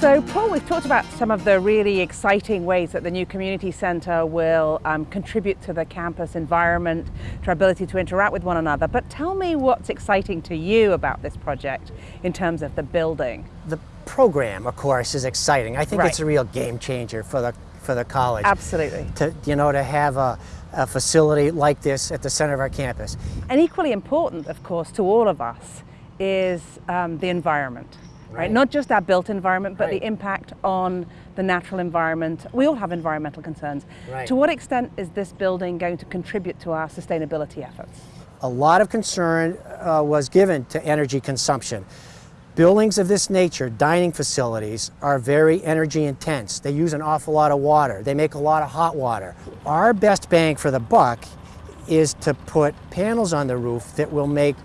So Paul, we've talked about some of the really exciting ways that the new community centre will um, contribute to the campus environment, to our ability to interact with one another, but tell me what's exciting to you about this project in terms of the building. The program, of course, is exciting. I think Right. it's a real game changer for the, for the college. Absolutely. To, you know, to have a, a facility like this at the center of our campus. And equally important, of course, to all of us is um, the environment. Right. Right. Not just our built environment, but Right. the impact on the natural environment. We all have environmental concerns. Right. To what extent is this building going to contribute to our sustainability efforts? A lot of concern uh, was given to energy consumption. Buildings of this nature, dining facilities, are very energy intense. They use an awful lot of water. They make a lot of hot water. Our best bang for the buck is to put panels on the roof that will make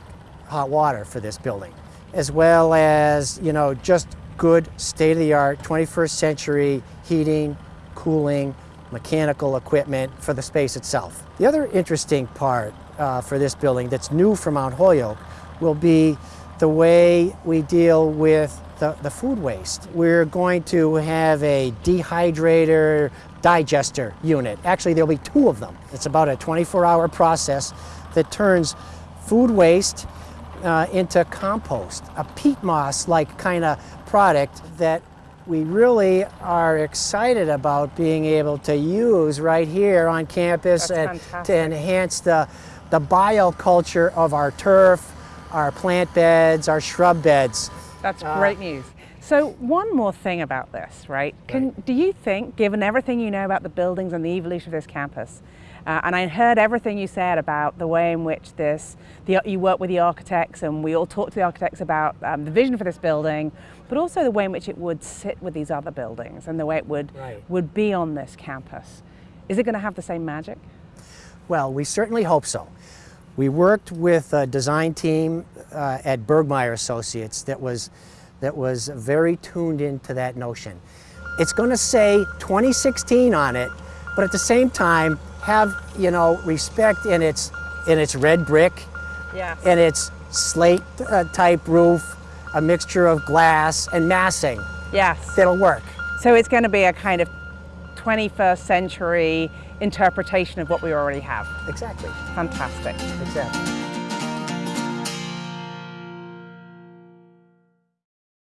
hot water for this building, as well as, you know, just good state-of-the-art 21st century heating, cooling, mechanical equipment for the space itself. The other interesting part uh, for this building that's new for Mount Holyoke will be the way we deal with the, the food waste. We're going to have a dehydrator digester unit. Actually, there'll be two of them. It's about a 24-hour process that turns food waste uh, into compost, a peat moss-like kind of product that we really are excited about being able to use right here on campus and to enhance the, the bioculture of our turf, our plant beds, our shrub beds. That's Uh, great news. So one more thing about this, right? Can, Do you think, given everything you know about the buildings and the evolution of this campus, uh, and I heard everything you said about the way in which this, the, you work with the architects and we all talked to the architects about um, the vision for this building, but also the way in which it would sit with these other buildings and the way it would, Right. would be on this campus. Is it going to have the same magic? Well, we certainly hope so. We worked with a design team uh, at Bergmeyer Associates that was, that was very tuned into that notion. It's going to say 2016 on it, but at the same time have you know respect in its in its red brick Yes. and its slate uh, type roof, a mixture of glass and massing. Yes. That'll work. So it's going to be a kind of 21st century interpretation of what we already have. Exactly. Fantastic. Exactly.